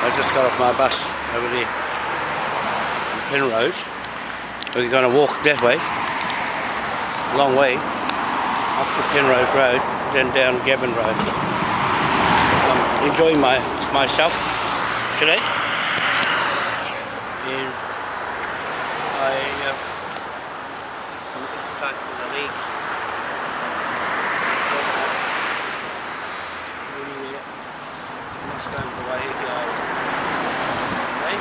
I just got off my bus over there in Penrose. We're going to walk that way, a long way, up to Penrose Road, then down Gavin Road. I'm enjoying my myself today. And I uh, some exercise for the legs. That's going the way it goes. Okay,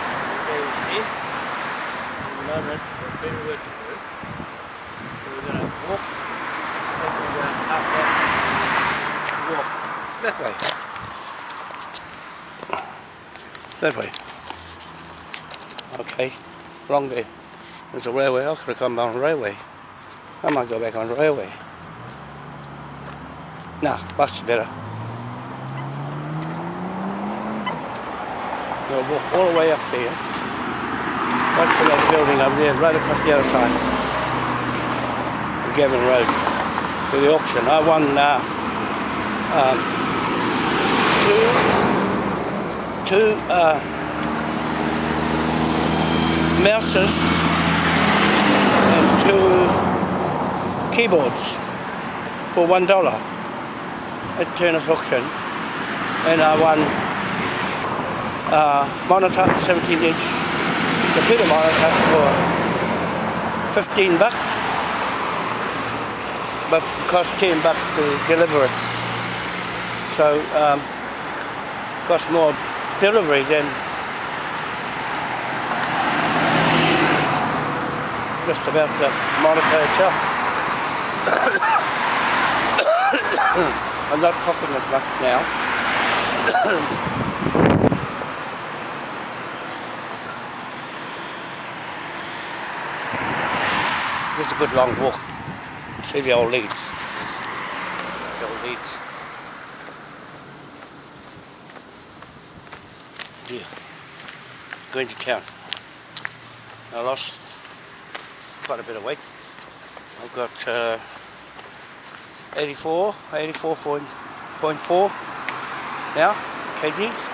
there's here. Got plenty to do. So to walk, walk that way. That way. Okay, wrong way. There's a railway, I could have come the railway. I might go back on the railway. Nah, bus is better. We'll walk all the way up there. That building over there, right across the other side. The Gavin Road. To the auction. I won uh, um, two, two uh, mouses and two keyboards for one dollar at Turner's auction. And I won uh, monitor, 17 inch computer monitor for 15 bucks. But it cost 10 bucks to deliver it. So um, cost more delivery than just about the monitor itself. I'm not coughing as much now Is a good long walk. See the old leads. The old leads. Yeah. Going to town. I lost quite a bit of weight. I've got uh, 84, 84.4 now, kgs.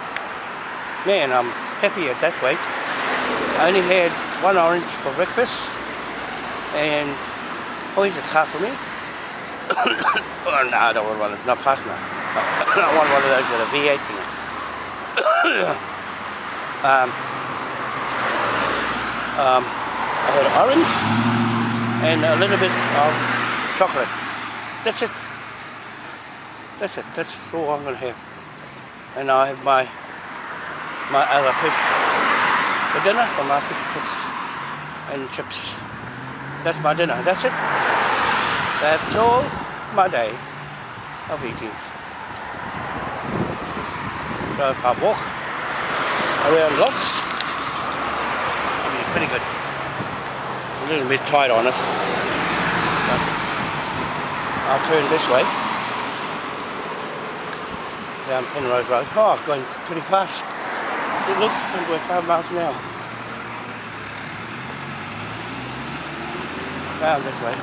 Man, I'm happy at that weight. I only had one orange for breakfast and oh here's a car for me. Oh no I don't want one not fast enough I want one of those with a V8 in it um, um, I had orange and a little bit of chocolate. That's it. That's it. That's all I'm gonna have. And I have my my other fish for dinner for my fish chips and chips that's my dinner. That's it. That's all my day of eating. So if I walk around lots, it'll be pretty good. A little bit tight on it. But I'll turn this way. Down Penrose Road. Oh, going pretty fast. Look, I'm going five miles an hour. Down this way.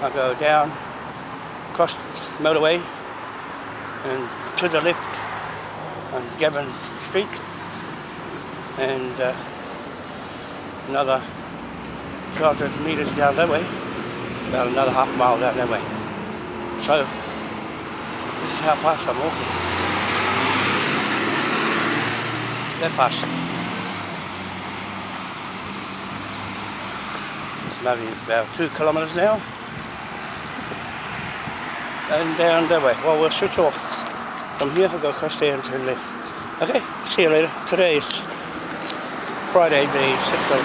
I'll go down, across the motorway, and to the left on Gavin Street, and uh, another 200 metres down that way, about another half mile down that way. So, this is how fast I'm walking. That fast. Maybe about two kilometres now. And down that way. Well, we'll switch off. From here, I'll go across there and turn left. Okay, see you later. Today is Friday, the 6th of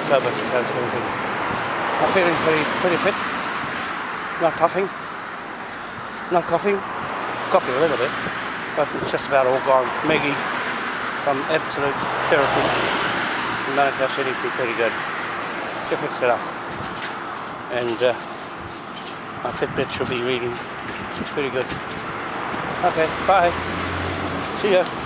October 2017. I'm feeling pretty, pretty fit. Not puffing. Not coughing. Coughing a little bit. But it's just about all gone. Maggie from Absolute Therapy in Manukau City, she's pretty good to fix it up. And uh, my Fitbit should be reading pretty good. Okay, bye. See ya.